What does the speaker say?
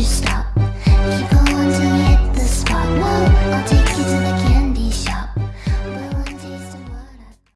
you stop?